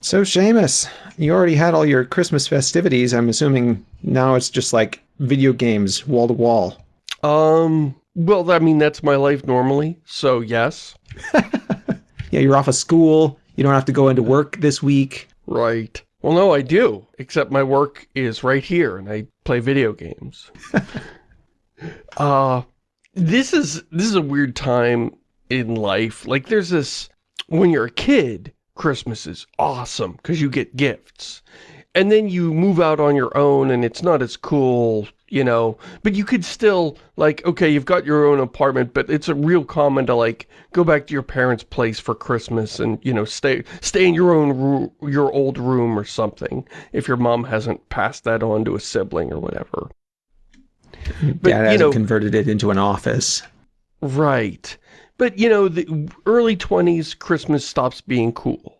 So, Shamus, you already had all your Christmas festivities. I'm assuming now it's just like video games, wall to wall. Um, well, I mean, that's my life normally, so yes. yeah, you're off of school. You don't have to go into work this week. Right. Well, no, I do, except my work is right here, and I play video games. uh, this is, this is a weird time in life. Like, there's this, when you're a kid, Christmas is awesome because you get gifts. And then you move out on your own and it's not as cool, you know, but you could still, like, okay, you've got your own apartment, but it's a real common to, like, go back to your parents' place for Christmas and, you know, stay stay in your own, room, your old room or something, if your mom hasn't passed that on to a sibling or whatever. But, Dad hasn't you know, converted it into an office. Right. But, you know, the early 20s, Christmas stops being cool.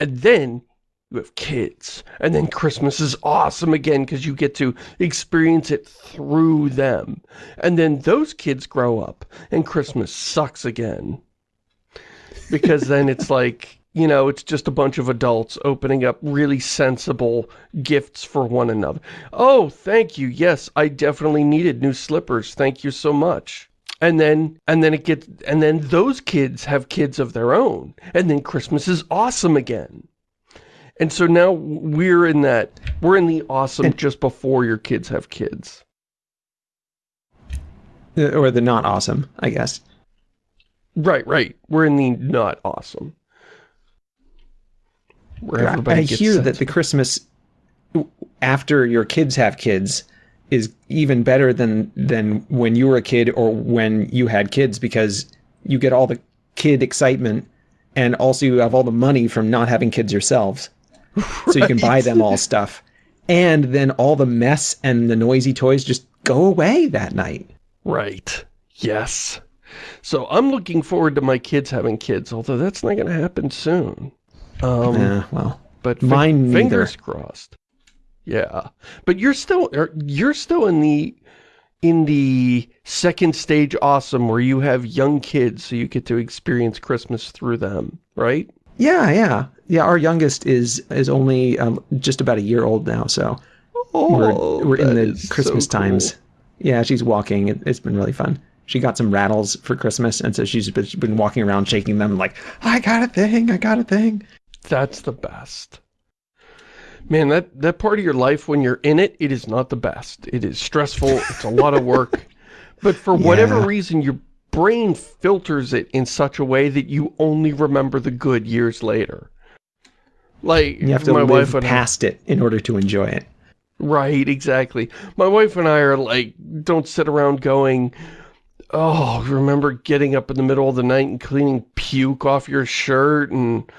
And then you have kids. And then Christmas is awesome again because you get to experience it through them. And then those kids grow up and Christmas sucks again. Because then it's like, you know, it's just a bunch of adults opening up really sensible gifts for one another. Oh, thank you. Yes, I definitely needed new slippers. Thank you so much and then and then it gets and then those kids have kids of their own and then christmas is awesome again. And so now we're in that we're in the awesome and, just before your kids have kids. Uh, or the not awesome i guess. Right right. We're in the not awesome. Where everybody i hear that the christmas after your kids have kids is even better than than when you were a kid or when you had kids because you get all the kid excitement and also you have all the money from not having kids yourselves. Right. So you can buy them all stuff. And then all the mess and the noisy toys just go away that night. Right. Yes. So I'm looking forward to my kids having kids, although that's not going to happen soon. Um, yeah, well, but mine fingers crossed. Yeah, but you're still er, you're still in the in the second stage awesome where you have young kids so you get to experience Christmas through them, right? Yeah, yeah. Yeah, our youngest is is only um, just about a year old now, so oh, we're we're in the Christmas so cool. times. Yeah, she's walking. It, has been really fun. She got some rattles for Christmas, and so she's been walking around shaking them like, I got a thing, I got a thing. That's the best. Man, that, that part of your life, when you're in it, it is not the best. It is stressful. It's a lot of work. But for yeah. whatever reason, your brain filters it in such a way that you only remember the good years later. Like, you have to my live wife and past I, it in order to enjoy it. Right, exactly. My wife and I are like, don't sit around going, oh, remember getting up in the middle of the night and cleaning puke off your shirt and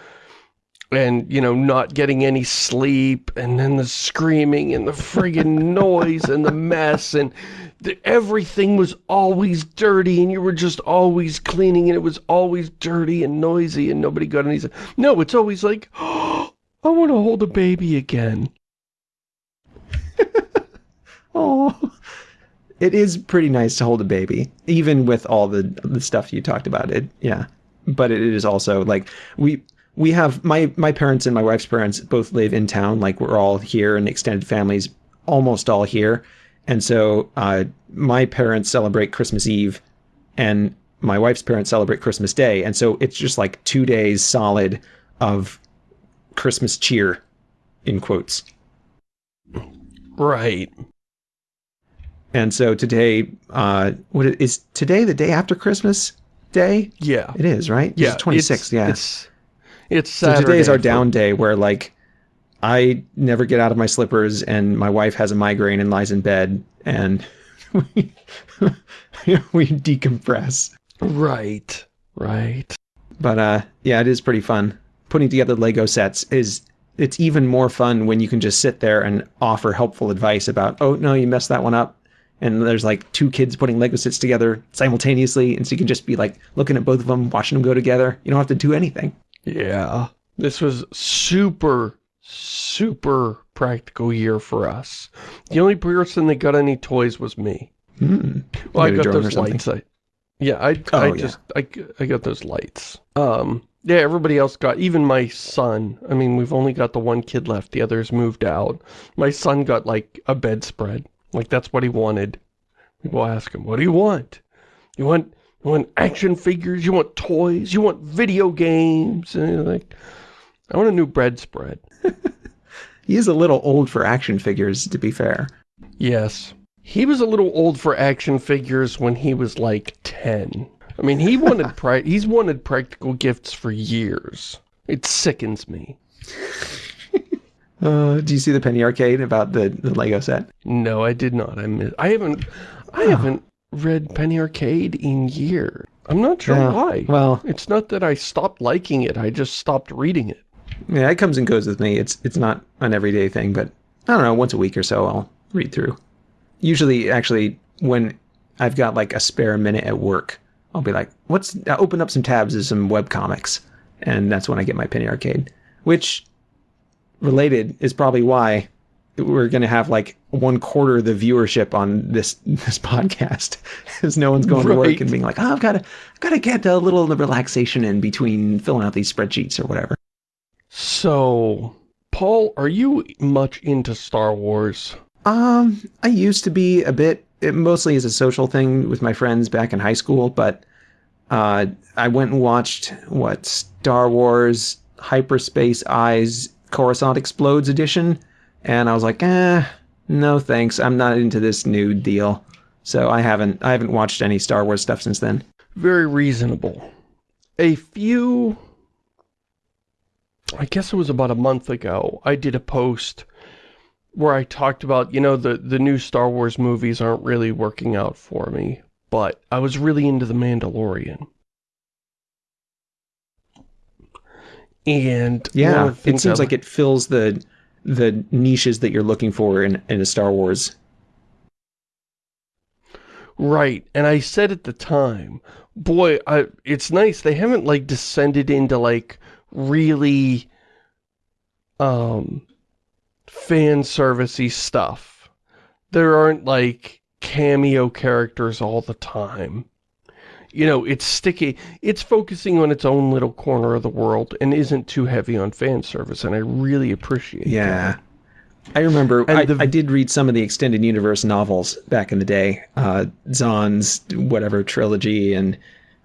and, you know, not getting any sleep, and then the screaming, and the friggin' noise, and the mess, and the, everything was always dirty, and you were just always cleaning, and it was always dirty and noisy, and nobody got any... No, it's always like, oh, I want to hold a baby again. oh, it is pretty nice to hold a baby, even with all the the stuff you talked about. It, yeah, but it is also like we we have my my parents and my wife's parents both live in town. Like we're all here, and extended families almost all here. And so uh, my parents celebrate Christmas Eve, and my wife's parents celebrate Christmas Day. And so it's just like two days solid of Christmas cheer, in quotes. Right. And so today, uh, what is today the day after Christmas Day? Yeah, it is, right? Yeah, twenty sixth. Yeah, it's it's Saturday so today is our down day where like I never get out of my slippers and my wife has a migraine and lies in bed and we, we decompress. Right, right. But uh, yeah, it is pretty fun. Putting together Lego sets is it's even more fun when you can just sit there and offer helpful advice about, oh no, you messed that one up. And there's like two kids putting Lego sets together simultaneously, and so you can just be like looking at both of them, watching them go together. You don't have to do anything. Yeah. This was super, super practical year for us. The only person that got any toys was me. Mm. Well, I got those lights. I, yeah, I, oh, I just, I, I got those lights. Um, Yeah, everybody else got, even my son, I mean, we've only got the one kid left, the others moved out. My son got, like, a bedspread. Like, that's what he wanted. People ask him, what do you want? You want, you want action figures? You want toys? You want video games? And he's like, I want a new bedspread. He is a little old for action figures, to be fair. Yes. He was a little old for action figures when he was like 10. I mean, he wanted he's wanted practical gifts for years. It sickens me. Uh, do you see the Penny Arcade about the, the Lego set? No, I did not. I miss, I haven't I haven't read Penny Arcade in years. I'm not sure Yeah, why. Well, It's not that I stopped liking it, I just stopped reading it. yeah, it comes and goes with me. It's it's not an everyday thing, but I don't know, once a week or so I'll read through. Usually, actually, when I've got like a spare minute at work, I'll be like, "What's?" I open up some tabs of some web comics, and that's when I get my Penny Arcade. Which, related, is probably why we're going to have like one quarter of the viewership on this this podcast, because no one's going to work and being like, "Oh, I've got to got to get a little relaxation in between filling out these spreadsheets or whatever." So, Paul, are you much into Star Wars? Um, I used to be a bit, it mostly is a social thing with my friends back in high school, but uh, I went and watched what Star Wars Hyperspace Eyes Coruscant Explodes edition, and I was like, eh, no thanks, I'm not into this new deal. So I haven't, I haven't watched any Star Wars stuff since then. Very reasonable. A few... I guess it was about a month ago, I did a post where I talked about, you know, the, the new Star Wars movies aren't really working out for me, but I was really into The Mandalorian. And Yeah, it seems I- like it fills the the niches that you're looking for in, in a Star Wars. Right, and I said at the time, boy, I, it's nice, they haven't, like, descended into, like, really, um, fan servicey stuff. There aren't, like, cameo characters all the time. You know, it's sticky, it's focusing on its own little corner of the world and isn't too heavy on fan service, and I really appreciate that. Yeah. I remember I, the- I did read some of the extended universe novels back in the day. Uh, Zahn's whatever trilogy and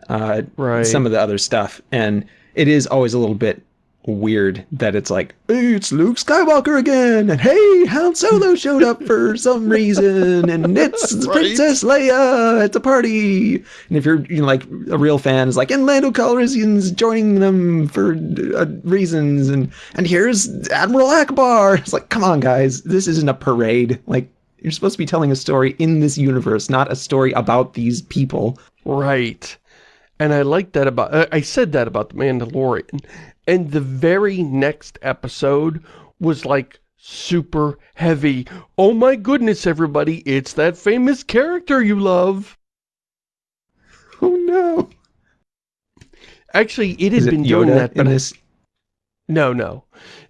uh, Right. some of the other stuff. And it is always a little bit weird that it's like, hey, it's Luke Skywalker again. And hey, Han Solo showed up for some reason. And it's Right. Princess Leia at the party. And if you're, you know, like a real fan, is like, and Lando Calrissian's joining them for uh, reasons. And, and here's Admiral Ackbar. It's like, come on, guys. This isn't a parade. Like, you're supposed to be telling a story in this universe, not a story about these people. Right. And I like that about, uh, I said that about The Mandalorian. And the very next episode was like super heavy. Oh my goodness, everybody, it's that famous character you love. Oh no. Actually, it had it been Yoda doing that, but I- this? no, no.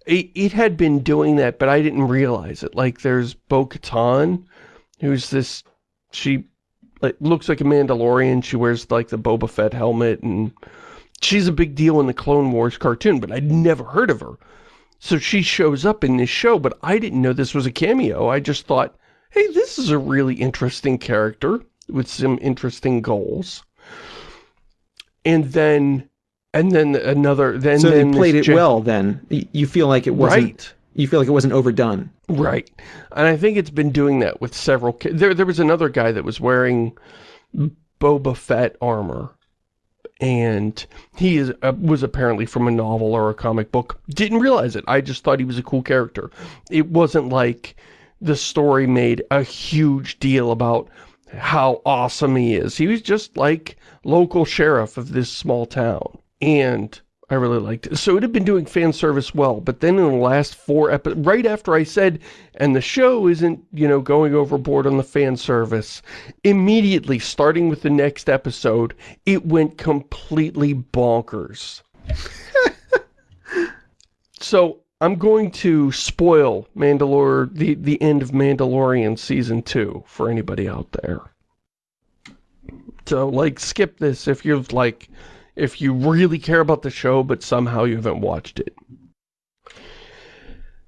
It, it had been doing that, but I didn't realize it. Like, there's Bo-Katan, who's this, she like, looks like a Mandalorian. She wears, like, the Boba Fett helmet, and she's a big deal in the Clone Wars cartoon, but I'd never heard of her. So she shows up in this show, but I didn't know this was a cameo. I just thought, hey, this is a really interesting character with some interesting goals. And then, and then another, then so they then this played it well then. You feel like it wasn't Right. You feel like it wasn't overdone. Right. And I think it's been doing that with several there there was another guy that was wearing Boba Fett armor and he is uh, was apparently from a novel or a comic book. Didn't realize it. I just thought he was a cool character. It wasn't like the story made a huge deal about how awesome he is. He was just like local sheriff of this small town. And I really liked it. So it had been doing fan service well, but then in the last four episodes, right after I said, and the show isn't, you know, going overboard on the fan service, immediately, starting with the next episode, it went completely bonkers. so I'm going to spoil Mandalore, the, the end of Mandalorian Season 2 for anybody out there. So, like, skip this if you've, like, if you really care about the show, but somehow you haven't watched it.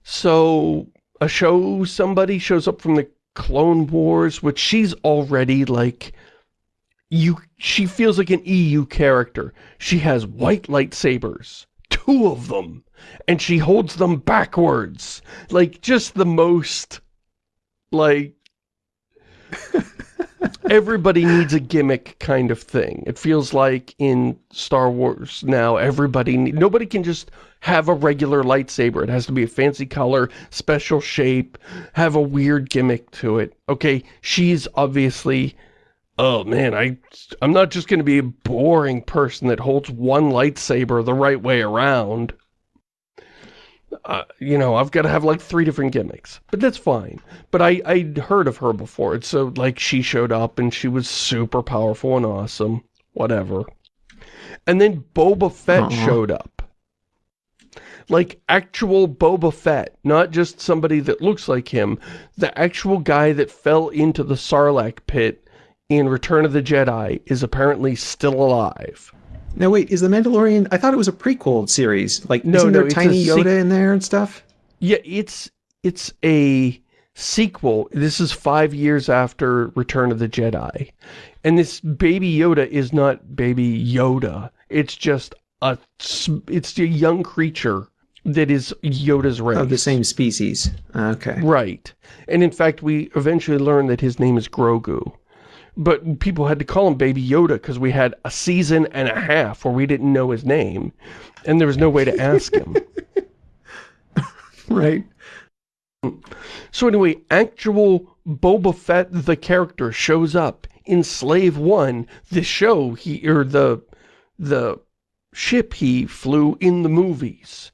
So, a show, somebody shows up from the Clone Wars, which she's already like, you, she feels like an EU character. She has white lightsabers, two of them, and she holds them backwards. Like, just the most, like, everybody needs a gimmick kind of thing. It feels like in Star Wars now, everybody, nobody can just have a regular lightsaber. It has to be a fancy color, special shape, have a weird gimmick to it. Okay, she's obviously, oh man, I, I'm not just going to be a boring person that holds one lightsaber the right way around. Uh, you know, I've got to have like three different gimmicks, but that's fine. But I, I'd heard of her before. It's so like she showed up and she was super powerful and awesome, whatever. And then Boba Fett uh -huh. showed up. Like actual Boba Fett, not just somebody that looks like him. The actual guy that fell into the Sarlacc pit in Return of the Jedi is apparently still alive. Now wait, is The Mandalorian, I thought it was a prequel series. Like, no, isn't no, there Tiny Yoda in there and stuff? Yeah, it's, it's a sequel. This is five years after Return of the Jedi. And this Baby Yoda is not Baby Yoda. It's just a, it's a young creature that is Yoda's race. Of the same species. Ah, okay. Right. And in fact, we eventually learn that his name is Grogu. But people had to call him Baby Yoda because we had a season and a half where we didn't know his name. And there was no way to ask him. right. So anyway, actual Boba Fett, the character, shows up in Slave One, the show he, or the, the ship he flew in the movies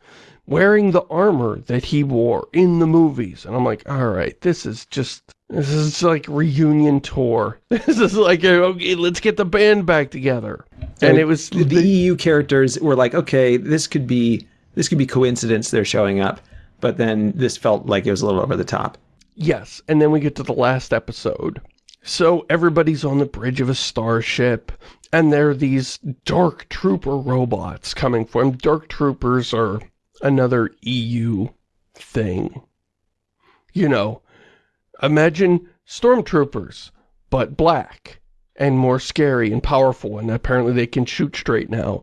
wearing the armor that he wore in the movies. And I'm like, all right, this is just, this is like reunion tour. This is like, okay, let's get the band back together. And it was... The, the EU characters were like, okay, this could be, this could be coincidence they're showing up. But then this felt like it was a little over the top. Yes, and then we get to the last episode. So everybody's on the bridge of a starship, and there are these Dark Trooper robots coming for them. Dark Troopers are another EU thing. You know, imagine stormtroopers, but black and more scary and powerful, and apparently they can shoot straight now.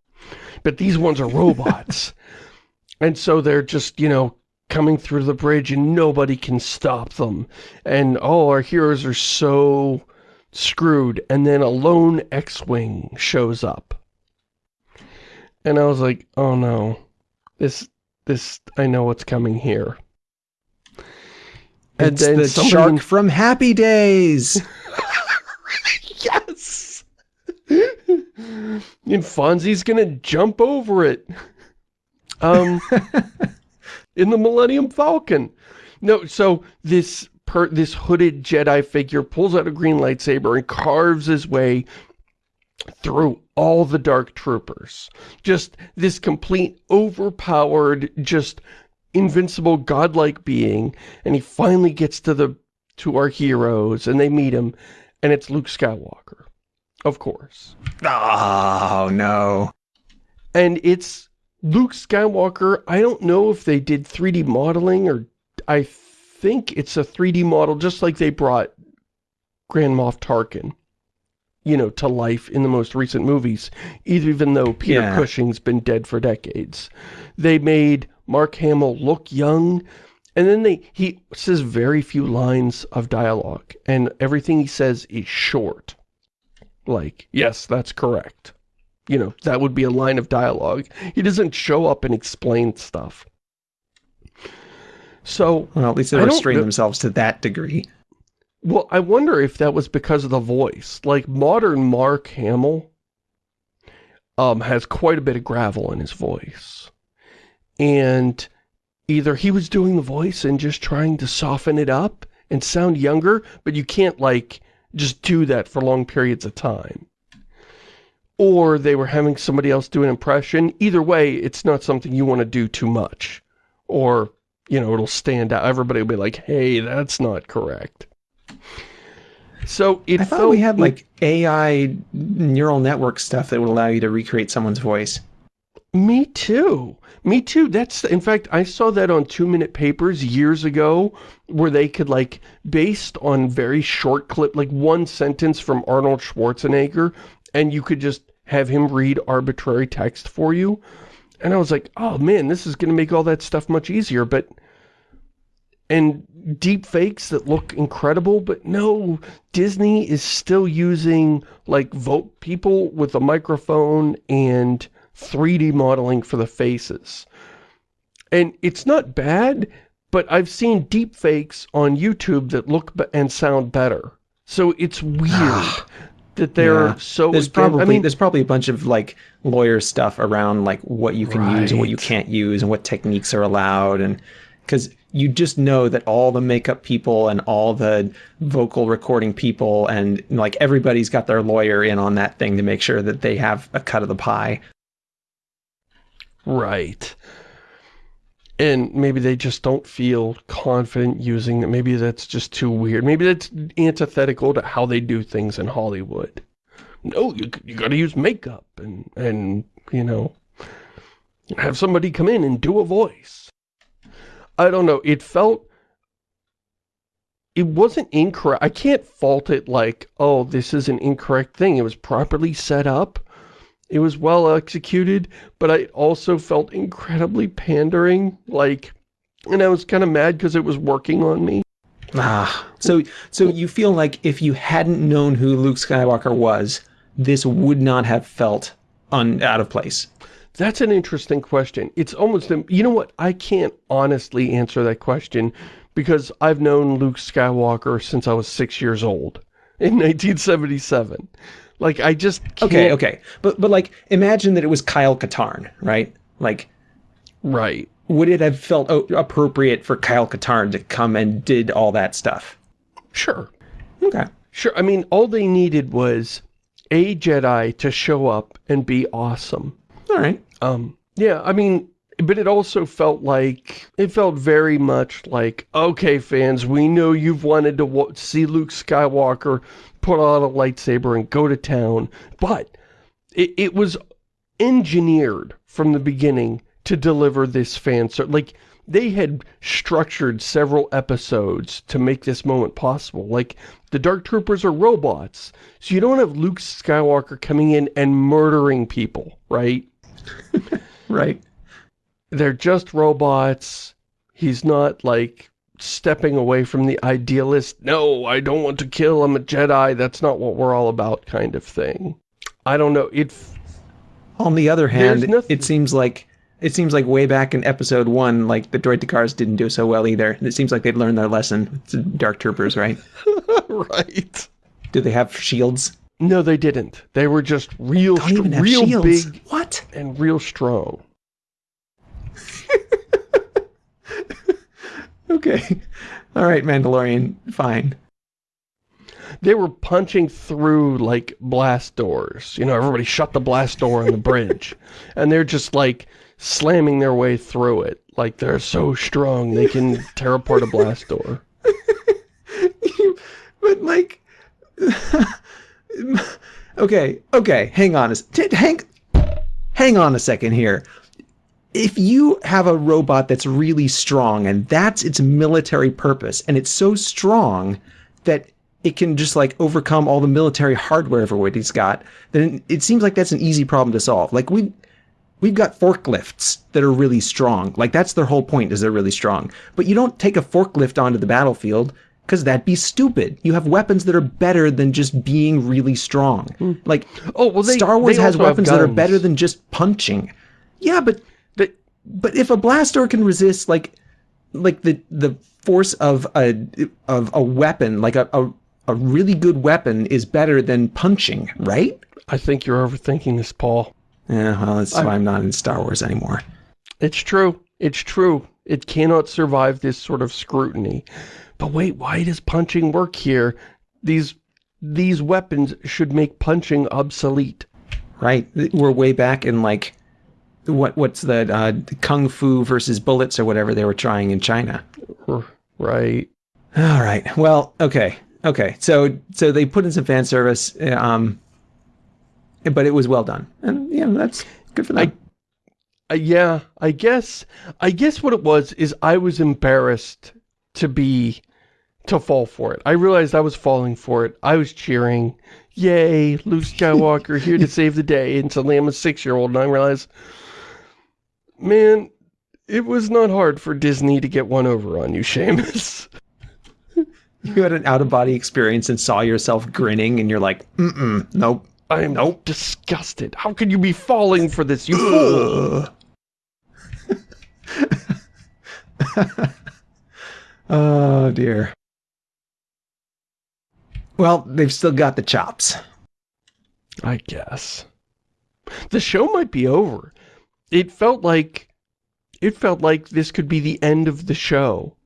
But these ones are robots. and so they're just, you know, coming through the bridge and nobody can stop them. And, oh, our heroes are so screwed. And then a lone X-Wing shows up. And I was like, oh no, this this, I know what's coming here. And it's the someone... shark from Happy Days. yes. and Fonzie's gonna jump over it. Um, in the Millennium Falcon. No, so this per this hooded Jedi figure pulls out a green lightsaber and carves his way through all the Dark Troopers. Just this complete, overpowered, just invincible, godlike being. And he finally gets to the to our heroes, and they meet him, and it's Luke Skywalker. Of course. Oh, no. And it's Luke Skywalker. I don't know if they did 3D modeling, or I think it's a 3D model, just like they brought Grand Moff Tarkin you know, to life in the most recent movies, even though Peter yeah. Cushing's been dead for decades. They made Mark Hamill look young, and then they he says very few lines of dialogue, and everything he says is short. Like, yes, that's correct. You know, that would be a line of dialogue. He doesn't show up and explain stuff. So, well, at least they restrain themselves to that degree. Well, I wonder if that was because of the voice. Like, modern Mark Hamill um, has quite a bit of gravel in his voice. And either he was doing the voice and just trying to soften it up and sound younger, but you can't, like, just do that for long periods of time. Or they were having somebody else do an impression. Either way, it's not something you want to do too much. Or, you know, it'll stand out. Everybody will be like, hey, that's not correct. So it I thought we had like AI neural network stuff that would allow you to recreate someone's voice. Me too. Me too. That's in fact I saw that on 2 minute papers years ago where they could like based on very short clip like one sentence from Arnold Schwarzenegger and you could just have him read arbitrary text for you. And I was like, "Oh man, this is going to make all that stuff much easier." But and deep fakes that look incredible, but no, Disney is still using like vote people with a microphone and 3D modeling for the faces. And it's not bad, but I've seen deep fakes on YouTube that look and sound better. So it's weird that they're Yeah. so There's probably I mean, there's probably a bunch of like lawyer stuff around like what you can use and what you can't use and what techniques are allowed and because you just know that all the makeup people and all the vocal recording people and like everybody's got their lawyer in on that thing to make sure that they have a cut of the pie. Right. And maybe they just don't feel confident using it. Maybe that's just too weird. Maybe that's antithetical to how they do things in Hollywood. No, you, you gotta use makeup and, and, you know, have somebody come in and do a voice. I don't know. It felt... It wasn't incorrect. I can't fault it like, oh, this is an incorrect thing. It was properly set up. It was well executed, but I also felt incredibly pandering, like, and I was kind of mad because it was working on me. Ah, so so you feel like if you hadn't known who Luke Skywalker was, this would not have felt un, out of place. That's an interesting question. It's almost, you know what, I can't honestly answer that question because I've known Luke Skywalker since I was six years old in 1977. Like, I just can't... Okay, okay, but but like imagine that it was Kyle Katarn, right? Like Right. would it have felt appropriate for Kyle Katarn to come and did all that stuff? Sure. Okay. Sure, I mean, all they needed was a Jedi to show up and be awesome. All right. Um, yeah, I mean, but it also felt like, it felt very much like, okay, fans, we know you've wanted to see Luke Skywalker put on a lightsaber and go to town, but it, it was engineered from the beginning to deliver this fan ser- like they had structured several episodes to make this moment possible like the dark troopers are robots so you don't have luke skywalker coming in and murdering people right Right. they're just robots. He's not like stepping away from the idealist, no, I don't want to kill, I'm a Jedi, that's not what we're all about kind of thing. I don't know, it, On the other hand, it seems like it seems like way back in episode one, like the droidekas didn't do so well either. It seems like they'd learned their lesson. It's Dark Troopers, right? right. Do they have shields? No, they didn't. They were just real, Don't str- even have real shields. big What? and real strong. Okay. All right, Mandalorian. Fine. They were punching through, like, blast doors. You know, everybody shut the blast door on the bridge. and they're just, like, slamming their way through it. Like, they're so strong, they can tear apart a blast door. but like, okay, okay. Hang on a hang, hang on a second here. If you have a robot that's really strong and that's its military purpose, and it's so strong that it can just like overcome all the military hardware it's got, then it seems like that's an easy problem to solve. Like we we've got forklifts that are really strong. Like that's their whole point is they're really strong. But you don't take a forklift onto the battlefield because that'd be stupid. You have weapons that are better than just being really strong. Hmm. Like Oh, well, they- Star Wars has weapons that are better than just punching. Yeah, but They, but if a blaster can resist like like the the force of a of a weapon, like a, a a really good weapon is better than punching, right? I think you're overthinking this, Paul. Yeah, well, that's why I'm not in Star Wars anymore. It's true. It's true. It cannot survive this sort of scrutiny. But wait, why does punching work here? These these weapons should make punching obsolete. Right. We're way back in like what what's the uh, kung fu versus bullets or whatever they were trying in China. Right. All right. Well, okay. Okay, so so they put in some fan service, um, but it was well done, and yeah, that's good for them. I, uh, yeah, I guess, I guess what it was is I was embarrassed to be, to fall for it. I realized I was falling for it. I was cheering, yay, Luke Skywalker here to save the day, and suddenly I'm a six-year-old, and I realize, man, it was not hard for Disney to get one over on you, Shamus. you had an out-of-body experience and saw yourself grinning, and you're like, mm-mm, nope. I am nope. disgusted. How could you be falling for this, you fool? oh, dear. Well, they've still got the chops. I guess. The show might be over. It felt like... It felt like this could be the end of the show.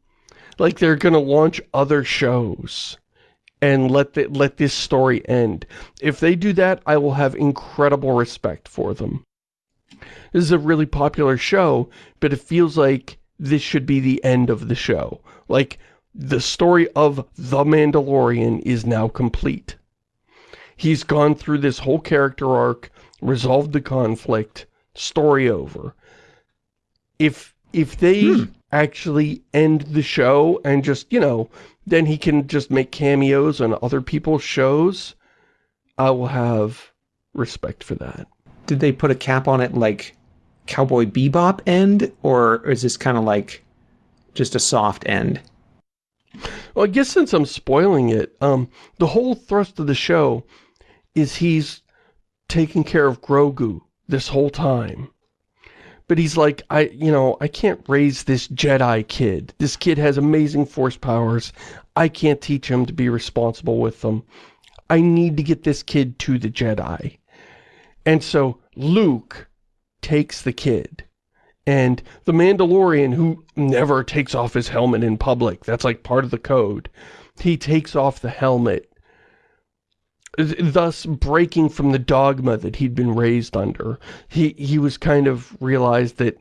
Like they're gonna launch other shows and let the, let this story end. If they do that, I will have incredible respect for them. This is a really popular show, but it feels like this should be the end of the show. Like, the story of The Mandalorian is now complete. He's gone through this whole character arc, resolved the conflict, story over. If, if they hmm. actually end the show and just, you know, then he can just make cameos on other people's shows. I will have respect for that. Did they put a cap on it like Cowboy Bebop end? Or is this kind of like just a soft end? Well, I guess since I'm spoiling it, um, the whole thrust of the show is he's taking care of Grogu this whole time. But he's like, I, you know, I can't raise this Jedi kid. This kid has amazing force powers. I can't teach him to be responsible with them. I need to get this kid to the Jedi. And so Luke takes the kid. And the Mandalorian, who never takes off his helmet in public, that's like part of the code, he takes off the helmet thus breaking from the dogma that he'd been raised under. He, he was kind of realized that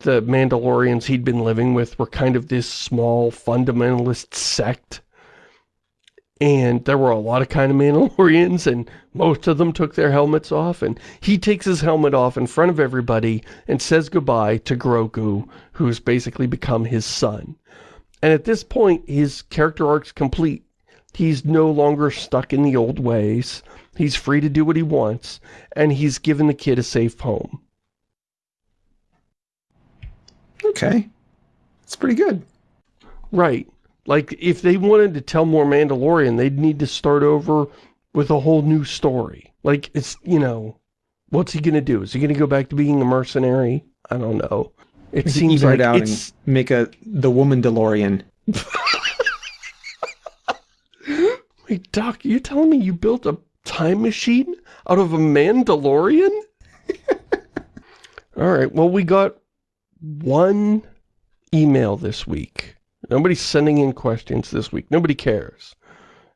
the Mandalorians he'd been living with were kind of this small fundamentalist sect. And there were a lot of kind of Mandalorians, and most of them took their helmets off, and he takes his helmet off in front of everybody and says goodbye to Grogu, who's basically become his son. And at this point, his character arc's complete. He's no longer stuck in the old ways. He's free to do what he wants, and he's given the kid a safe home. Okay. It's pretty good. Right. Like, if they wanted to tell more Mandalorian, they'd need to start over with a whole new story. Like, it's, you know, what's he gonna do? Is he gonna go back to being a mercenary? I don't know. It seems like out it's... and make a the woman DeLorean. Wait, Doc, you telling me you built a time machine out of a Mandalorian? Alright, well we got one email this week. Nobody's sending in questions this week. Nobody cares.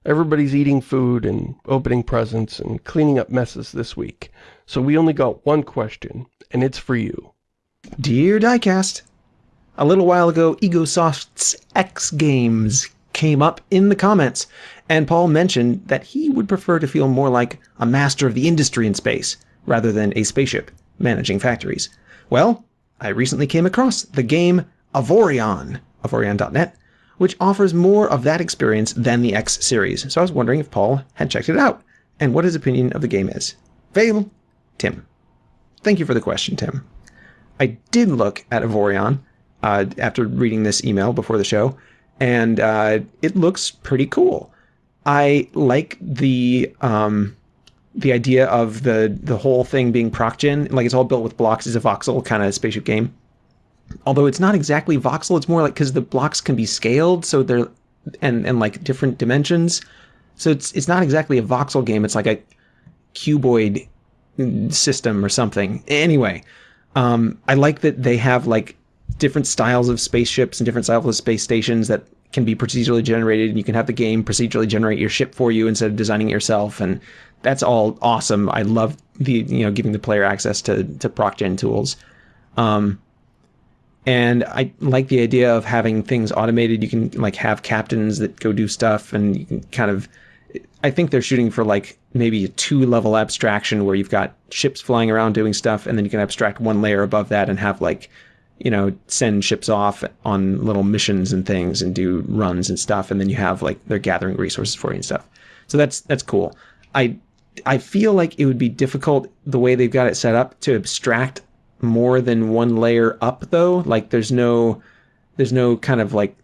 Everybody's eating food and opening presents and cleaning up messes this week. So we only got one question, and it's for you. Dear Diecast, a little while ago, Egosoft's X Games came up in the comments, and Paul mentioned that he would prefer to feel more like a master of the industry in space, rather than a spaceship managing factories. Well, I recently came across the game Avorion, avorion.net, which offers more of that experience than the X series. So I was wondering if Paul had checked it out, and what his opinion of the game is. Fail, Tim. Thank you for the question, Tim. I did look at Avorion uh, after reading this email before the show, and uh, it looks pretty cool. I like the um, the idea of the the whole thing being procgen, like it's all built with blocks, is a voxel kind of spaceship game. Although it's not exactly voxel, it's more like because the blocks can be scaled, so they're and and like different dimensions. So it's it's not exactly a voxel game. It's like a cuboid system or something. Anyway, um, I like that they have like different styles of spaceships and different styles of space stations that can be procedurally generated and you can have the game procedurally generate your ship for you instead of designing it yourself and that's all awesome. I love the you know giving the player access to to procgen tools. Um, and I like the idea of having things automated. You can like have captains that go do stuff, and you can kind of. I think they're shooting for like maybe a two level abstraction where you've got ships flying around doing stuff, and then you can abstract one layer above that and have like, you know, send ships off on little missions and things and do runs and stuff, and then you have like they're gathering resources for you and stuff. So that's that's cool. I I feel like it would be difficult the way they've got it set up to abstract more than one layer up though. Like there's no there's no kind of like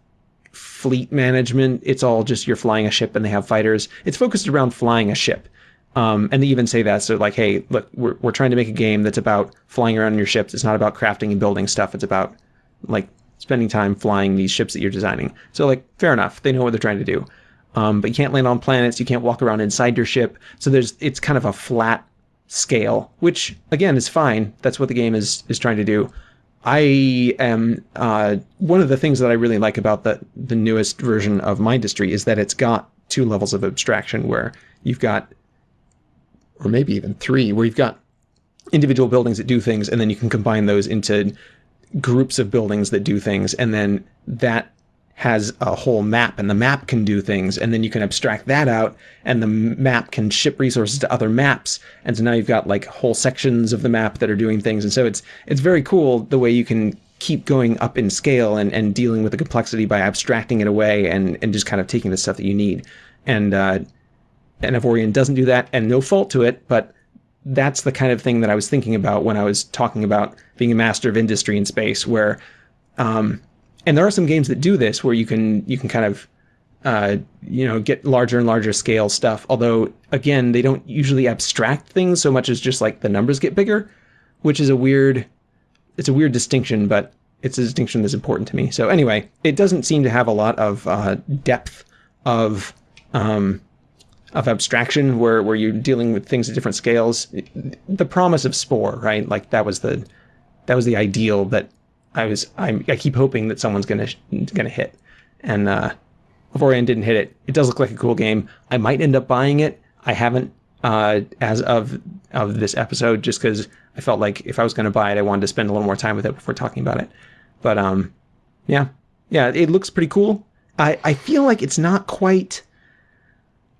fleet management. It's all just you're flying a ship and they have fighters. It's focused around flying a ship. Um, and they even say that. So like, hey, look, we're, we're trying to make a game that's about flying around in your ships. It's not about crafting and building stuff. It's about like spending time flying these ships that you're designing. So like, fair enough. They know what they're trying to do. Um, but you can't land on planets. You can't walk around inside your ship. So there's, it's kind of a flat scale, which again is fine. That's what the game is is trying to do. I am uh, one of the things that I really like about the the newest version of Mindustry is that it's got two levels of abstraction where you've got, or maybe even three, where you've got individual buildings that do things, and then you can combine those into groups of buildings that do things, and then that has a whole map and the map can do things and then you can abstract that out and the map can ship resources to other maps. And so now you've got like whole sections of the map that are doing things. And so it's it's very cool the way you can keep going up in scale and, and dealing with the complexity by abstracting it away and, and just kind of taking the stuff that you need. And uh, and Avorion doesn't do that and no fault to it but that's the kind of thing that I was thinking about when I was talking about being a master of industry in space where um, and there are some games that do this where you can you can kind of uh, you know get larger and larger scale stuff. Although again, they don't usually abstract things so much as just like the numbers get bigger, which is a weird it's a weird distinction, but it's a distinction that's important to me. So anyway, it doesn't seem to have a lot of uh, depth of um, of abstraction where where you're dealing with things at different scales. The promise of Spore, right? Like that was the that was the ideal that I was I'm, I keep hoping that someone's gonna gonna hit, and uh, Avorion didn't hit it. It does look like a cool game. I might end up buying it. I haven't uh, as of of this episode, just because I felt like if I was going to buy it, I wanted to spend a little more time with it before talking about it. But um, yeah, yeah, it looks pretty cool. I I feel like it's not quite.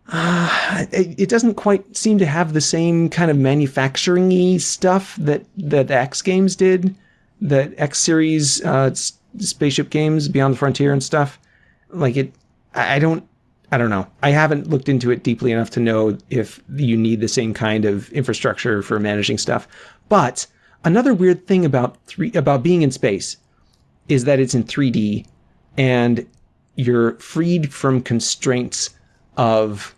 Uh, it, it doesn't quite seem to have the same kind of manufacturing-y stuff that that X Games did the X series uh, spaceship games, Beyond the Frontier and stuff. Like it, I don't, I don't know. I haven't looked into it deeply enough to know if you need the same kind of infrastructure for managing stuff. But another weird thing about three about being in space is that it's in 3D and you're freed from constraints of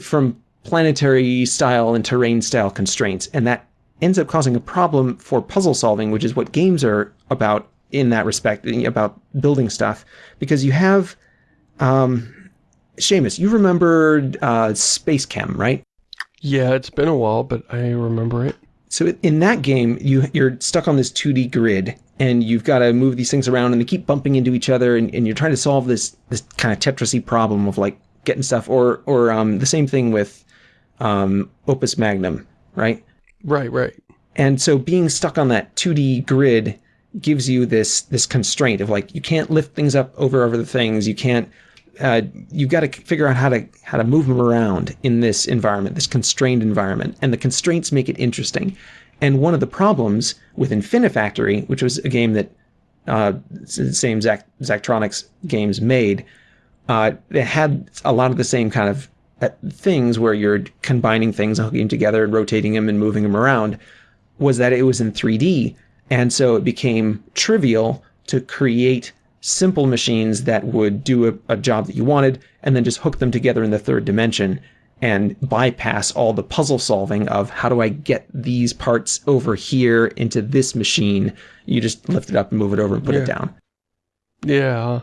from planetary style and terrain style constraints and that ends up causing a problem for puzzle solving, which is what games are about in that respect, about building stuff. Because you have, um, Shamus, you remember uh, Space Chem, right? Yeah, it's been a while, but I remember it. So in that game, you you're stuck on this 2D grid, and you've got to move these things around, and they keep bumping into each other, and, and you're trying to solve this this kind of Tetrisy problem of like getting stuff, or or um, the same thing with um, Opus Magnum, right? Right, right. And so being stuck on that 2D grid gives you this this constraint of like you can't lift things up over over the things. You can't. Uh, you've got to figure out how to how to move them around in this environment, this constrained environment, and the constraints make it interesting. And one of the problems with Infinifactory, which was a game that uh, the same Zac- Zachtronics games made, uh, it had a lot of the same kind of things where you're combining things and hooking them together and rotating them and moving them around was that it was in 3D. And so it became trivial to create simple machines that would do a, a, job that you wanted and then just hook them together in the third dimension and bypass all the puzzle solving of how do I get these parts over here into this machine. You just lift it up and move it over and put yeah. it down. Yeah.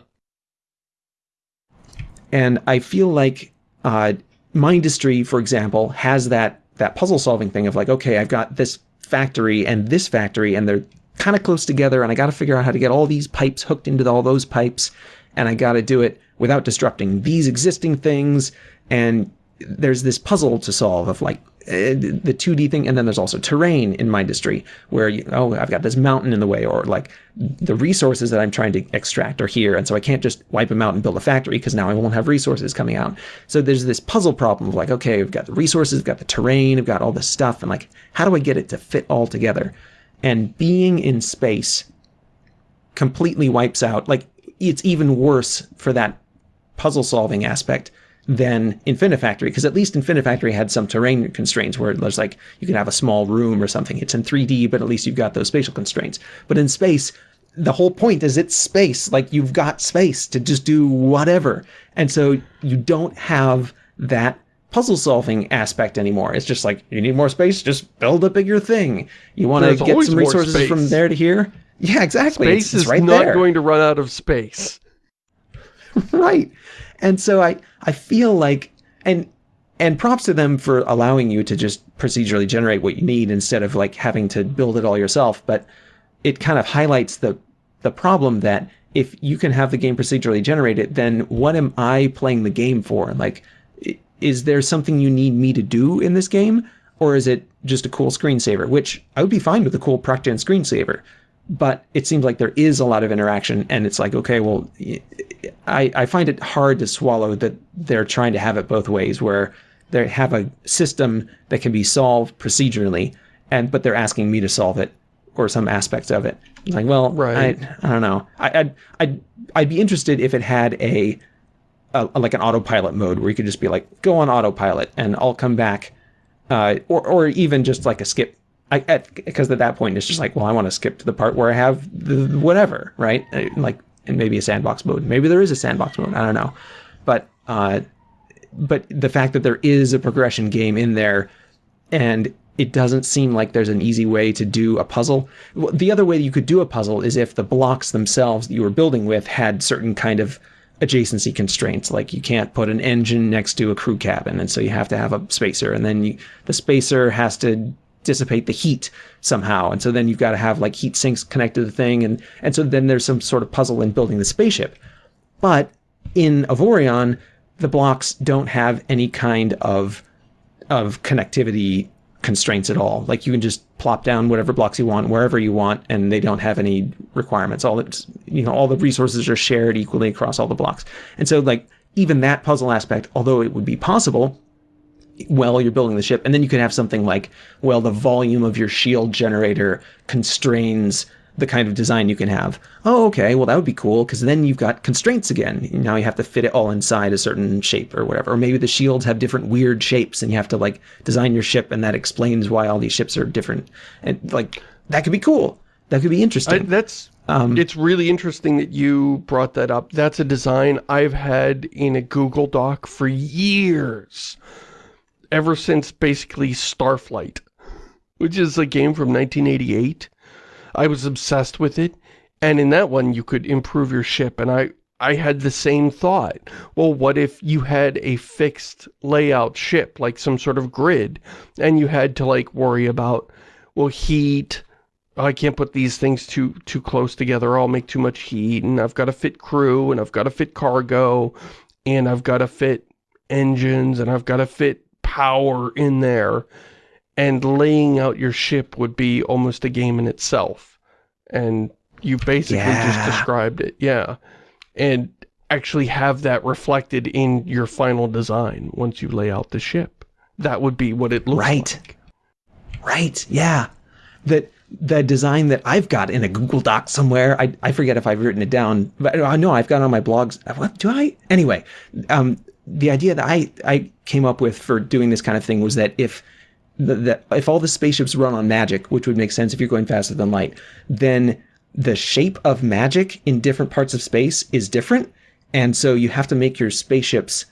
And I feel like uh, Mindustry, for example, has that that puzzle solving thing of like, okay, I've got this factory and this factory, and they're kind of close together, and I got to figure out how to get all these pipes hooked into all those pipes, and I got to do it without disrupting these existing things. And there's this puzzle to solve of like, Uh, the 2D thing, and then there's also terrain in my Mindustry, where you, oh, I've got this mountain in the way, or like the resources that I'm trying to extract are here, and so I can't just wipe them out and build a factory because now I won't have resources coming out. So there's this puzzle problem of like, okay, I've got the resources, I've got the terrain, I've got all this stuff, and like, how do I get it to fit all together? And being in space completely wipes out, like, it's even worse for that puzzle solving aspect than Infinifactory, because at least Infinifactory had some terrain constraints where it was like you can have a small room or something. It's in 3D, but at least you've got those spatial constraints. But in space, the whole point is it's space. Like you've got space to just do whatever. And so you don't have that puzzle solving aspect anymore. It's just like you need more space, just build a bigger thing. You want to get some resources from there to here. Yeah, exactly. Space it's, it's is right not there. going to run out of space. right. And so I, I feel like, and, and props to them for allowing you to just procedurally generate what you need instead of like having to build it all yourself. But it kind of highlights the, the problem that if you can have the game procedurally generated, then what am I playing the game for? Like, is there something you need me to do in this game? Or is it just a cool screensaver? Which I would be fine with a cool Proc-Gen screensaver but it seems like there is a lot of interaction and it's like okay well I, I find it hard to swallow that they're trying to have it both ways where they have a system that can be solved procedurally and but they're asking me to solve it or some aspects of it like well right. I, I don't know I, I'd, I'd I'd be interested if it had a, a like an autopilot mode where you could just be like go on autopilot and I'll come back uh, or or even just like a skip because at, at, that point it's just like, well, I want to skip to the part where I have the whatever, right? Uh, like, and maybe a sandbox mode. Maybe there is a sandbox mode. I don't know, but uh, but the fact that there is a progression game in there, and it doesn't seem like there's an easy way to do a puzzle. The other way you could do a puzzle is if the blocks themselves that you were building with had certain kind of adjacency constraints like you can't put an engine next to a crew cabin and so you have to have a spacer and then you, the spacer has to dissipate the heat somehow. And so then you've got to have like heat sinks connected to the thing. And, and so then there's some sort of puzzle in building the spaceship. But in Avorion, the blocks don't have any kind of, of connectivity constraints at all. Like you can just plop down whatever blocks you want wherever you want, and they don't have any requirements. All that you know, all the resources are shared equally across all the blocks. And so like even that puzzle aspect, although it would be possible, while you're building the ship. And then you could have something like, well, the volume of your shield generator constrains the kind of design you can have. Oh, okay, well, that would be cool because then you've got constraints again. Now you have to fit it all inside a certain shape or whatever. Or maybe the shields have different weird shapes and you have to like design your ship and that explains why all these ships are different. And like, that could be cool. That could be interesting. I, that's, um, it's really interesting that you brought that up. That's a design I've had in a Google Doc for years ever since basically Starflight, which is a game from 1988. I was obsessed with it, and in that one you could improve your ship, and I, I had the same thought. Well, what if you had a fixed layout ship, like some sort of grid, and you had to like worry about, well, heat, oh, I can't put these things too too close together, I'll make too much heat, and I've got to fit crew, and I've got to fit cargo, and I've got to fit engines, and I've got to fit power in there and laying out your ship would be almost a game in itself. And you basically yeah. just described it. Yeah. And actually have that reflected in your final design once you lay out the ship. That would be what it looks right. like. Right. Yeah. That the design that I've got in a Google Doc somewhere. I, I forget if I've written it down, but I know I've got on my blogs. What do I? Anyway, um, the idea that I, I came up with for doing this kind of thing was that if the, the, if all the spaceships run on magic, which would make sense if you're going faster than light, then the shape of magic in different parts of space is different. And so you have to make your spaceships,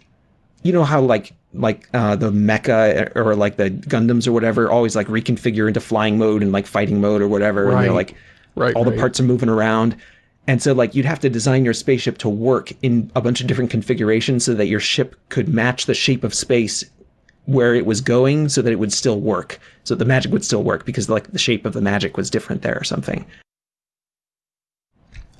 you know how like like uh, the mecha or like the Gundams or whatever always like reconfigure into flying mode and like fighting mode or whatever. Right. And they're like right, all right. the parts are moving around. And so like you'd have to design your spaceship to work in a bunch of different configurations so that your ship could match the shape of space where it was going so that it would still work. So the magic would still work because like the shape of the magic was different there or something.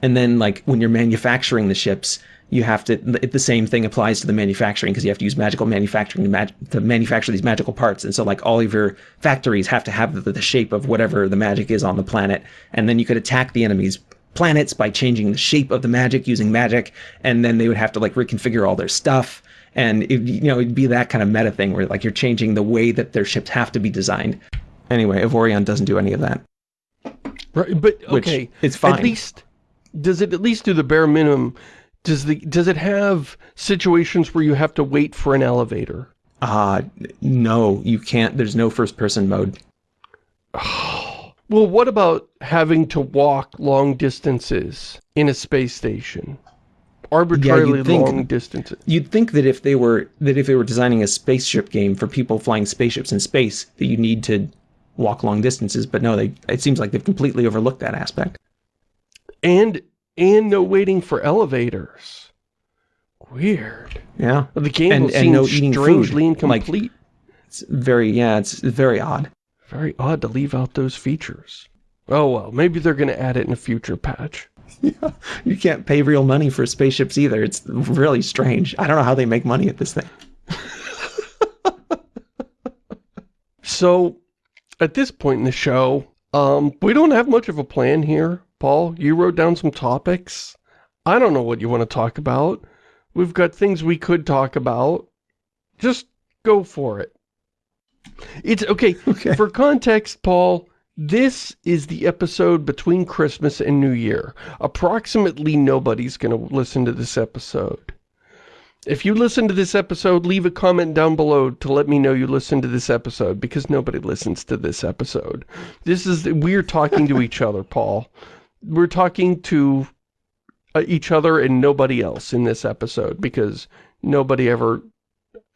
And then like when you're manufacturing the ships, you have to the same thing applies to the manufacturing because you have to use magical manufacturing to, mag, to, manufacture these magical parts and so like all of your factories have to have the, the, shape of whatever the magic is on the planet and then you could attack the enemy's planets by changing the shape of the magic using magic and then they would have to like reconfigure all their stuff and it, you know it'd be that kind of meta thing where like you're changing the way that their ships have to be designed anyway Avorion doesn't do any of that right but okay it's fine at least does it at least do the bare minimum does the does it have situations where you have to wait for an elevator? Uh, no, you can't. There's no first person mode. well, what about having to walk long distances in a space station? Arbitrarily yeah, think, long distances. You'd think that if they were that if they were designing a spaceship game for people flying spaceships in space, that you need to walk long distances, but no, they it seems like they've completely overlooked that aspect. And and no waiting for elevators. Weird. Yeah. The game and, and no eating strangely food. incomplete. Like, it's very, yeah, it's very odd. Very odd to leave out those features. Oh well, maybe they're going to add it in a future patch. Yeah, you can't pay real money for spaceships either. It's really strange. I don't know how they make money at this thing. so, at this point in the show, um, we don't have much of a plan here. Paul, you wrote down some topics. I don't know what you want to talk about. We've got things we could talk about. Just go for it. It's okay. okay. For context, Paul, this is the episode between Christmas and New Year. Approximately nobody's going to listen to this episode. If you listen to this episode, leave a comment down below to let me know you listened to this episode, because nobody listens to this episode. This is, we're talking to each other, Paul we're talking to uh, each other and nobody else in this episode because nobody ever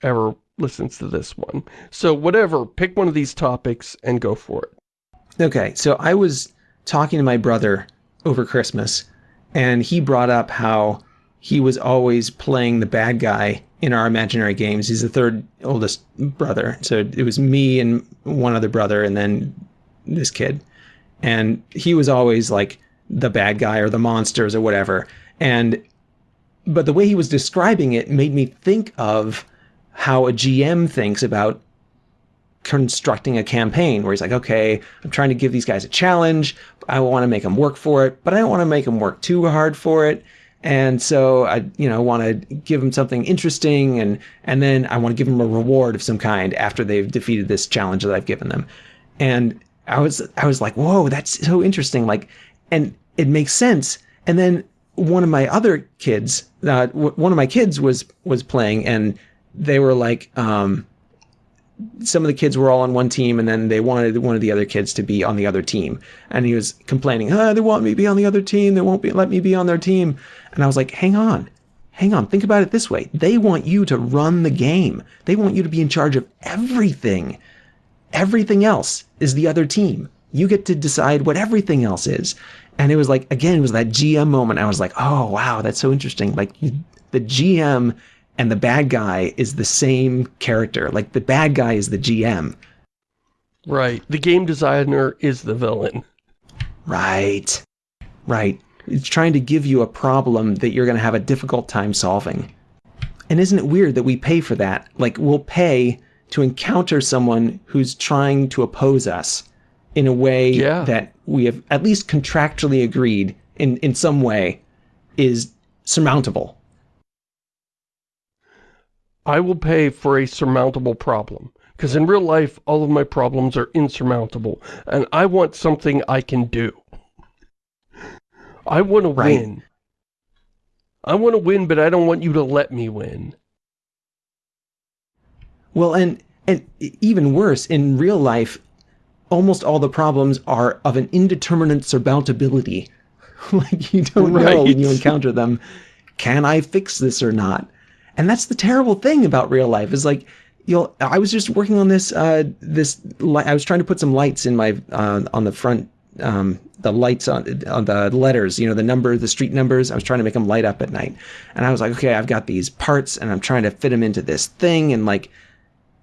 ever listens to this one. So whatever, pick one of these topics and go for it. Okay, so I was talking to my brother over Christmas and he brought up how he was always playing the bad guy in our imaginary games. He's the third oldest brother. So it was me and one other brother and then this kid. And he was always like the bad guy or the monsters or whatever. And but the way he was describing it made me think of how a GM thinks about constructing a campaign where he's like, okay, I'm trying to give these guys a challenge. I want to make them work for it, but I don't want to make them work too hard for it. And so I, you know, want to give them something interesting and, and then I want to give them a reward of some kind after they've defeated this challenge that I've given them. And I was, I was like, whoa, that's so interesting. Like and it makes sense. And then one of my other kids, uh, one of my kids was was playing, and they were like, um, some of the kids were all on one team, and then they wanted one of the other kids to be on the other team. And he was complaining, oh, they want me to be on the other team. They won't be, let me be on their team. And I was like, hang on, hang on. Think about it this way. They want you to run the game. They want you to be in charge of everything. Everything else is the other team. You get to decide what everything else is. And it was like, again, it was that GM moment. I was like, oh, wow, that's so interesting. Like the GM and the bad guy is the same character. Like the bad guy is the GM. Right. The game designer is the villain. Right. Right. It's trying to give you a problem that you're going to have a difficult time solving. And isn't it weird that we pay for that? Like, we'll pay to encounter someone who's trying to oppose us in a way yeah. that we have at least contractually agreed in, in some way is surmountable. I will pay for a surmountable problem. Because in real life, all of my problems are insurmountable. And I want something I can do. I want to right. win. I want to win, but I don't want you to let me win. Well, and and even worse, in real life, almost all the problems are of an indeterminate surmountability. like you don't right. know when you encounter them, can I fix this or not? And that's the terrible thing about real life is like, you'll, I was just working on this, uh, this, I was trying to put some lights in my, uh, on the front, um, the lights on, on the letters, you know, the number, the street numbers. I was trying to make them light up at night. And I was like, okay, I've got these parts and I'm trying to fit them into this thing. And like,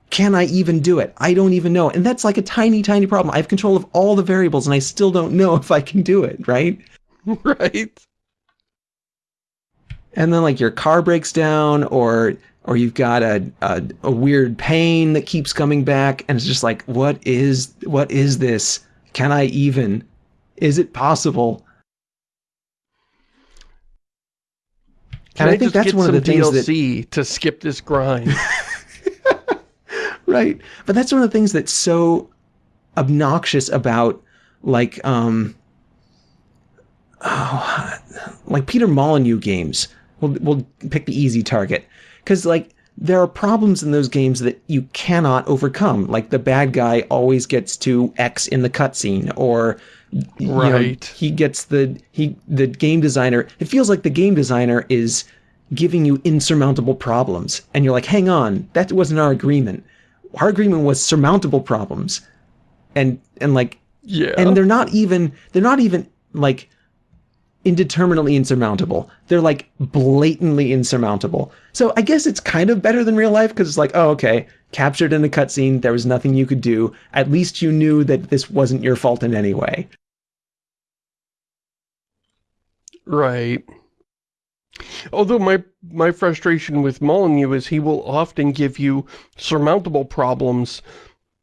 can I even do it? I don't even know. And that's like a tiny, tiny problem. I have control of all the variables and I still don't know if I can do it, right? Right. And then like your car breaks down or or you've got a, a, a weird pain that keeps coming back and it's just like what is what is this can i even is it possible Can and I, I think that's one of the things DLC that to skip this grind. right. But that's one of the things that's so obnoxious about like um oh, like Peter Molyneux games. We'll we'll pick the easy target cuz like there are problems in those games that you cannot overcome. Like the bad guy always gets to X in the cutscene or right. You know, he gets the he the game designer. It feels like the game designer is giving you insurmountable problems, and you're like, hang on, that wasn't our agreement. Our agreement was surmountable problems, and and like yeah, and they're not even they're not even like indeterminately insurmountable. They're like blatantly insurmountable. So I guess it's kind of better than real life because it's like, oh, okay, captured in a cutscene, there was nothing you could do. At least you knew that this wasn't your fault in any way. Right. Although my, my frustration with Molyneux is he will often give you surmountable problems,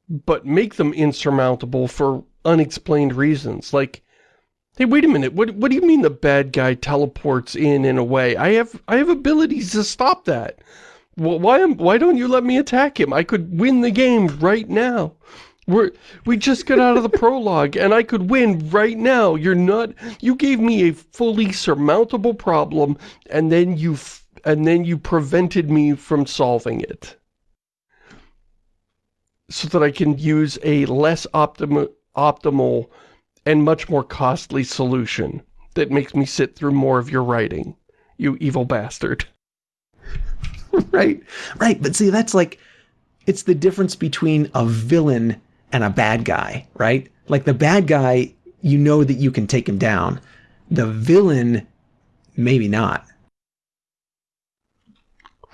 but make them insurmountable for unexplained reasons. Like, hey, wait a minute, what, what do you mean the bad guy teleports in in a way? I have, I have abilities to stop that. Why, am, why don't you let me attack him? I could win the game right now. We're, we just got out of the prologue, and I could win right now. You're not, you gave me a fully surmountable problem, and then you, and then you prevented me from solving it. So that I can use a less optimal, optimal and much more costly solution that makes me sit through more of your writing, you evil bastard. right, right, but see, that's like, it's the difference between a villain and a bad guy, right? Like the bad guy, you know that you can take him down. The villain, maybe not.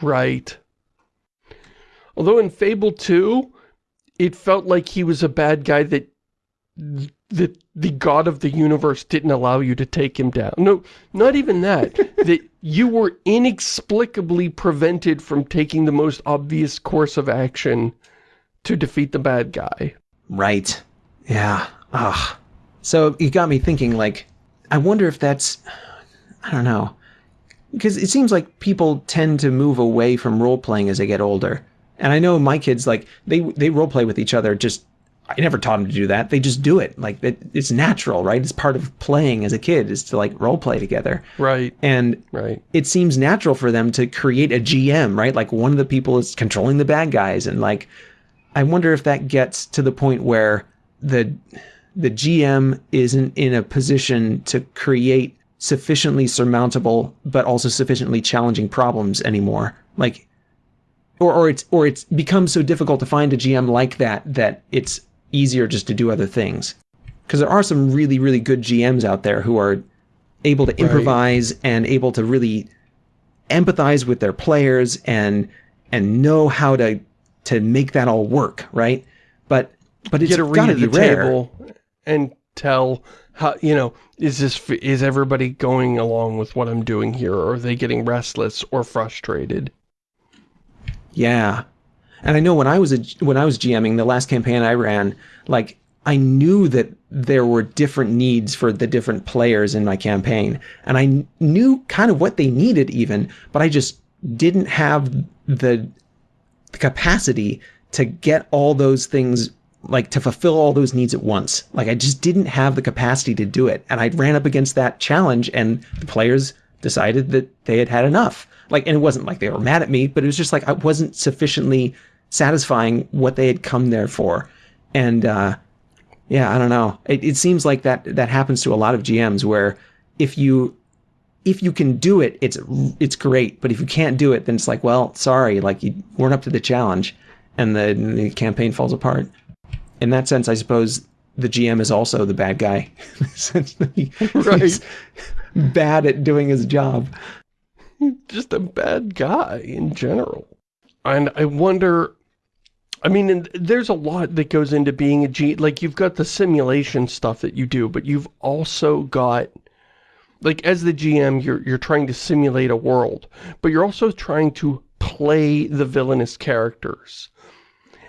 Right. Although in Fable 2, it felt like he was a bad guy that the, the god of the universe didn't allow you to take him down. No, not even that. that you were inexplicably prevented from taking the most obvious course of action to defeat the bad guy. Right. Yeah. Ugh. So it got me thinking, like, I wonder if that's, I don't know. Because it seems like people tend to move away from role-playing as they get older. And I know my kids, like, they, they role-play with each other just, I never taught them to do that. They just do it. Like, it, it's natural, right? It's part of playing as a kid is to, like, role-play together. Right. And right. it seems natural for them to create a GM, right? Like, one of the people is controlling the bad guys and, like, I wonder if that gets to the point where the the GM isn't in a position to create sufficiently surmountable but also sufficiently challenging problems anymore. Like or or it's or it's become so difficult to find a GM like that that it's easier just to do other things. Because there are some really, really good GMs out there who are able to improvise right. and able to really empathize with their players and and know how to to make that all work, right? But but it's got to be rare. and tell how you know is this is everybody going along with what I'm doing here, or are they getting restless or frustrated? Yeah, and I know when I was a, when I was GMing the last campaign I ran, like I knew that there were different needs for the different players in my campaign, and I knew kind of what they needed even, but I just didn't have the the capacity to get all those things like to fulfill all those needs at once. Like I just didn't have the capacity to do it. And I ran up against that challenge and the players decided that they had had enough. Like, and it wasn't like they were mad at me, but it was just like I wasn't sufficiently satisfying what they had come there for. And, uh, yeah, I don't know. It, it seems like that, that happens to a lot of GMs where if you if you can do it, it's it's great. But if you can't do it, then it's like, well, sorry, like you weren't up to the challenge, and the, the campaign falls apart. In that sense, I suppose the GM is also the bad guy. since right. he's bad at doing his job. Just a bad guy in general. And I wonder, I mean, there's a lot that goes into being a G, like you've got the simulation stuff that you do, but you've also got Like, as the GM, you're, you're trying to simulate a world, but you're also trying to play the villainous characters.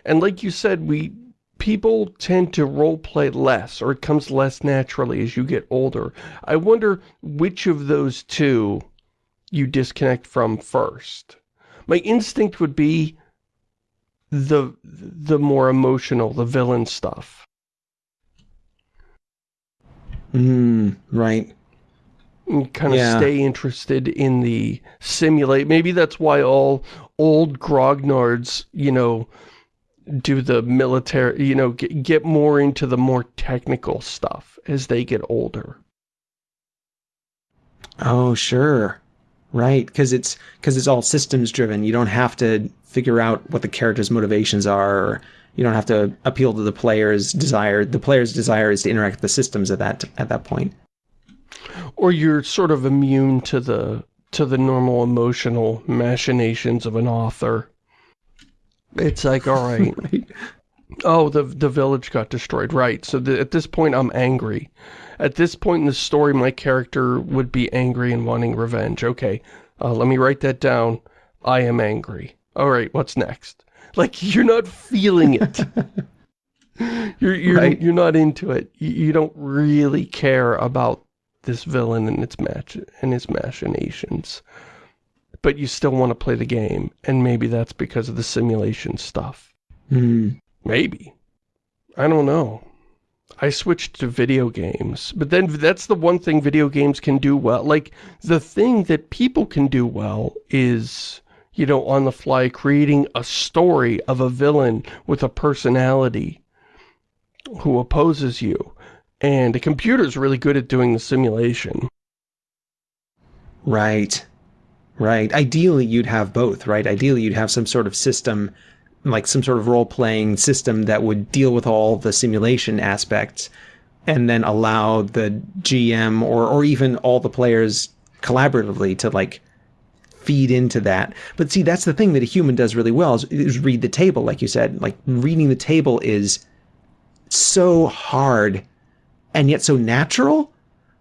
And like you said, we people tend to role play less, or it comes less naturally as you get older. I wonder which of those two you disconnect from first. My instinct would be the the more emotional, the villain stuff. Mm, right. kind of Yeah. stay interested in the simulate. Maybe that's why all old grognards, you know, do the military, you know, get, get more into the more technical stuff as they get older. Oh, sure. Right, because it's because it's all systems driven. You don't have to figure out what the character's motivations are. Or you don't have to appeal to the player's desire. The player's desire is to interact with the systems at that at that point. Or you're sort of immune to the to the normal emotional machinations of an author. It's like, all right, Right. Oh, the the village got destroyed. Right. So the, at this point, I'm angry. At this point in the story, my character would be angry and wanting revenge. Okay, uh, let me write that down. I am angry. All right, what's next? Like you're not feeling it. you're you're Right. you're not into it. You, you don't really care about this villain and its match and his machinations. But you still want to play the game, and maybe that's because of the simulation stuff. Hmm. Maybe. I don't know. I switched to video games, but then that's the one thing video games can do well. Like, the thing that people can do well is, you know, on the fly, creating a story of a villain with a personality who opposes you. And a computer's really good at doing the simulation. Right. Right. Ideally, you'd have both, right? Ideally, you'd have some sort of system, like some sort of role playing system that would deal with all the simulation aspects and then allow the GM or, or even all the players collaboratively to like feed into that. But see, that's the thing that a human does really well is, is read the table, like you said. Like reading the table is so hard and yet so natural.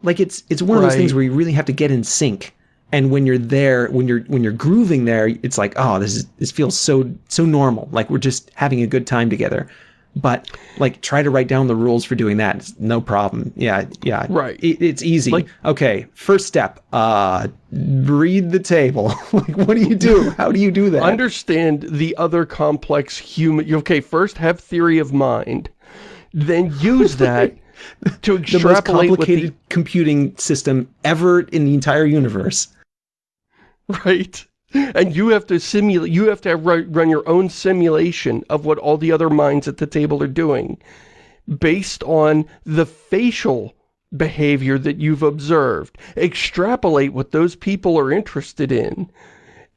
Like it's it's one of those things where you really have to get in sync. And when you're there, when you're when you're grooving there, it's like, oh, this is this feels so so normal. Like we're just having a good time together. But like, try to write down the rules for doing that. It's no problem. Yeah, yeah. Right. It, it's easy. Like- okay, first step. Uh, read the table. like, what do you do? How do you do that? Understand the other complex human... Okay, first have theory of mind. Then use that to the most extrapolate what the complicated computing system ever in the entire universe. Right. And you have to simulate, you have to run, run your own simulation of what all the other minds at the table are doing based on the facial behavior that you've observed. Extrapolate what those people are interested in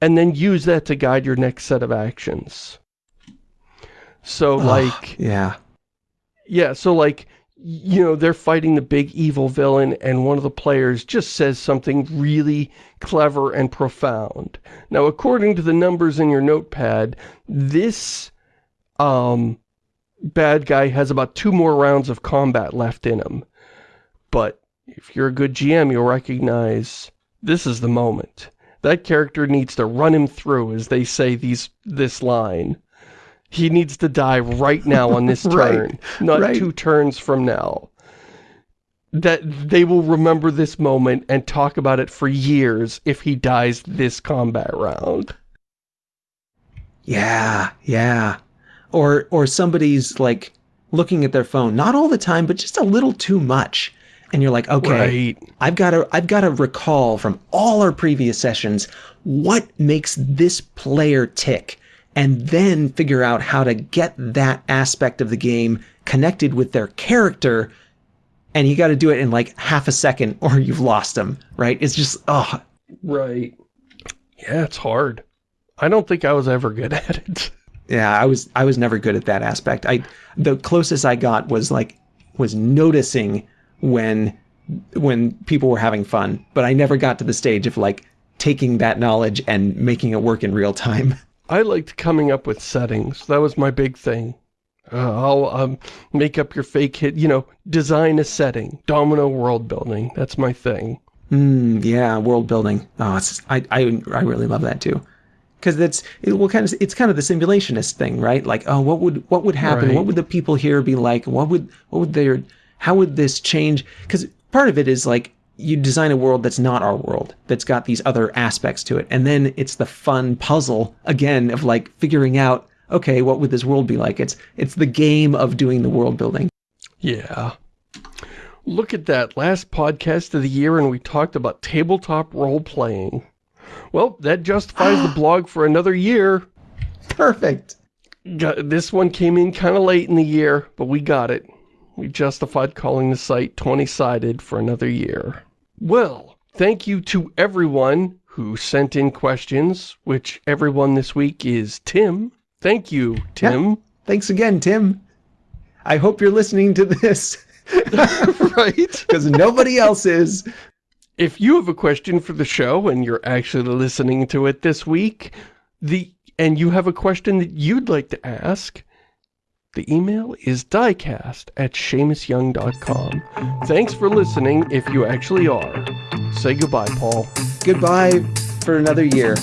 and then use that to guide your next set of actions. So like, Yeah. yeah, so like, you know, they're fighting the big evil villain and one of the players just says something really clever and profound. Now, according to the numbers in your notepad, this, um, bad guy has about two more rounds of combat left in him. But if you're a good GM, you'll recognize this is the moment. That character needs to run him through, as they say these this line. He needs to die right now on this Right, turn, not right. two turns from now. That they will remember this moment and talk about it for years if he dies this combat round. Yeah, yeah. Or or somebody's like looking at their phone, not all the time, but just a little too much. And you're like, okay, Right. I've got to I've got to recall from all our previous sessions what makes this player tick and then figure out how to get that aspect of the game connected with their character and you got to do it in like half a second or you've lost them, right? It's just oh, Right. Yeah, it's hard. I don't think I was ever good at it. yeah, I was I was never good at that aspect. I the closest I got was like was noticing when when people were having fun, but I never got to the stage of like taking that knowledge and making it work in real time. I liked coming up with settings. That was my big thing. Uh, I'll um, make up your fake hit, you know, design a setting. Domino world building. That's my thing. Mm, yeah, world building. Oh, it's, I, I, I really love that too. Because it's it will kind of it's kind of the simulationist thing, right? Like, oh, what would what would happen? Right. What would the people here be like? What would what would their how would this change? Because part of it is like you design a world that's not our world, that's got these other aspects to it, and then it's the fun puzzle again of like figuring out, okay, what would this world be like? It's it's the game of doing the world building. Yeah. Look at that last podcast of the year and we talked about tabletop role-playing. Well, that justifies the blog for another year. Perfect. This one came in kind of late in the year, but we got it. We justified calling the site 20-sided for another year. Well, thank you to everyone who sent in questions, which everyone this week is Tim. Thank you, Tim. Thanks again, Tim. I hope you're listening to this right? because nobody else is. If you have a question for the show and you're actually listening to it this week, the and you have a question that you'd like to ask, the email is diecast at ShamusYoung.com. Thanks for listening if you actually are. Say goodbye, Paul. Goodbye for another year.